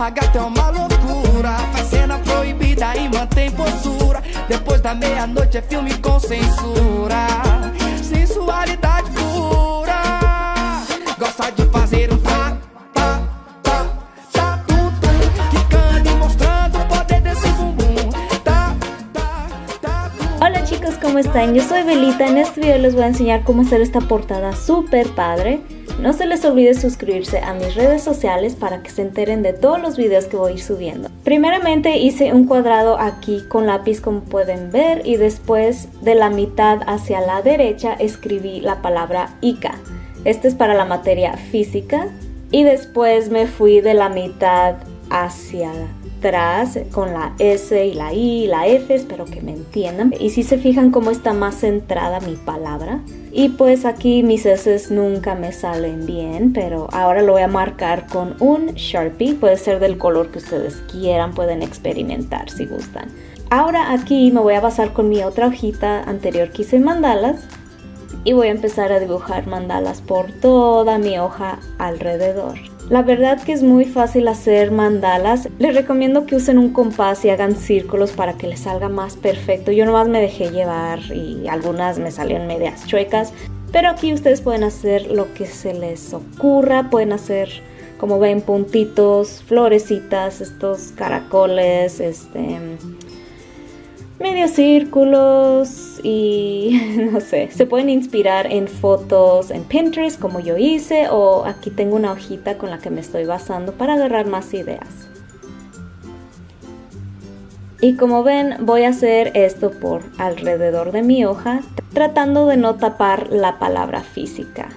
A gata é uma loucura, faz cena proibida e mantém postura. Depois da meia-noite é filme com censura. Sensualidade pura. Gosta de fazer um tá, tá, tá, tá, tum, tum. Quicando e mostrando o poder desse bumbum. Tá, tá, tá, tum. Hola chicos, ¿cómo están? Yo soy Belita. En este video les voy a enseñar cómo esta portada súper padre. No se les olvide suscribirse a mis redes sociales para que se enteren de todos los videos que voy a ir subiendo. Primeramente hice un cuadrado aquí con lápiz como pueden ver y después de la mitad hacia la derecha escribí la palabra ICA. Este es para la materia física y después me fui de la mitad hacia atrás con la S y la I y la F, espero que me entiendan. Y si se fijan cómo está más centrada mi palabra. Y pues aquí mis S nunca me salen bien, pero ahora lo voy a marcar con un Sharpie. Puede ser del color que ustedes quieran, pueden experimentar si gustan. Ahora aquí me voy a basar con mi otra hojita anterior que hice mandalas y voy a empezar a dibujar mandalas por toda mi hoja alrededor. La verdad que es muy fácil hacer mandalas. Les recomiendo que usen un compás y hagan círculos para que les salga más perfecto. Yo nomás me dejé llevar y algunas me salieron medias chuecas. Pero aquí ustedes pueden hacer lo que se les ocurra. Pueden hacer, como ven, puntitos, florecitas, estos caracoles, este medios círculos y no sé, se pueden inspirar en fotos en Pinterest como yo hice o aquí tengo una hojita con la que me estoy basando para agarrar más ideas. Y como ven voy a hacer esto por alrededor de mi hoja tratando de no tapar la palabra física.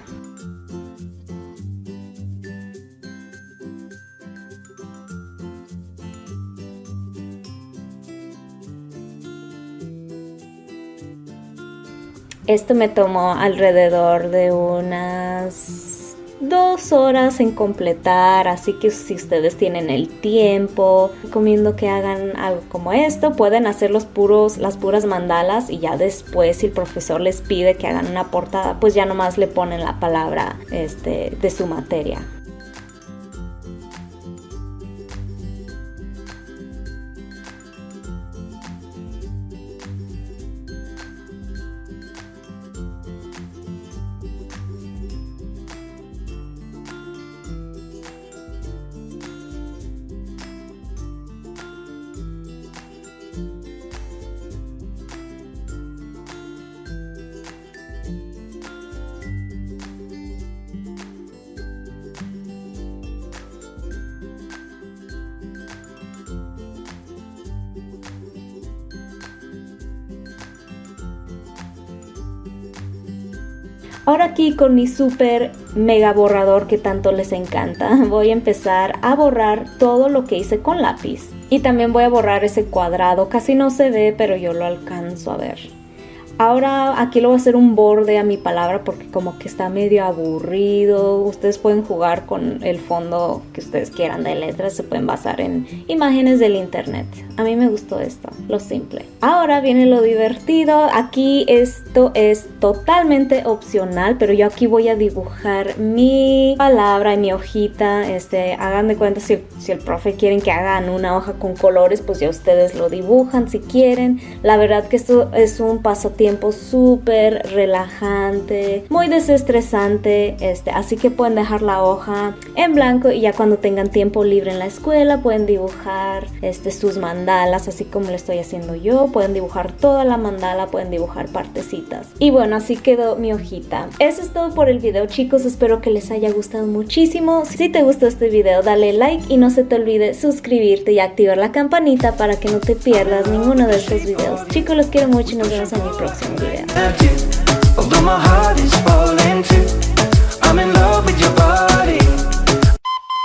Esto me tomó alrededor de unas dos horas en completar, así que si ustedes tienen el tiempo, recomiendo que hagan algo como esto. Pueden hacer los puros, las puras mandalas y ya después si el profesor les pide que hagan una portada, pues ya nomás le ponen la palabra este, de su materia. Ahora aquí con mi super mega borrador que tanto les encanta, voy a empezar a borrar todo lo que hice con lápiz. Y también voy a borrar ese cuadrado, casi no se ve, pero yo lo alcanzo a ver. Ahora aquí lo voy a hacer un borde a mi palabra porque como que está medio aburrido. Ustedes pueden jugar con el fondo que ustedes quieran de letras. Se pueden basar en imágenes del internet. A mí me gustó esto, lo simple. Ahora viene lo divertido. Aquí esto es totalmente opcional, pero yo aquí voy a dibujar mi palabra y mi hojita. Este, hagan de cuenta si, si el profe quieren que hagan una hoja con colores, pues ya ustedes lo dibujan si quieren. La verdad que esto es un pasatiempo tiempo súper relajante, muy desestresante, este, así que pueden dejar la hoja en blanco y ya cuando tengan tiempo libre en la escuela pueden dibujar este, sus mandalas, así como lo estoy haciendo yo, pueden dibujar toda la mandala, pueden dibujar partecitas. Y bueno, así quedó mi hojita. Eso es todo por el video chicos, espero que les haya gustado muchísimo. Si te gustó este video dale like y no se te olvide suscribirte y activar la campanita para que no te pierdas ninguno de estos videos. Chicos, los quiero mucho y nos vemos en mi próximo video. Although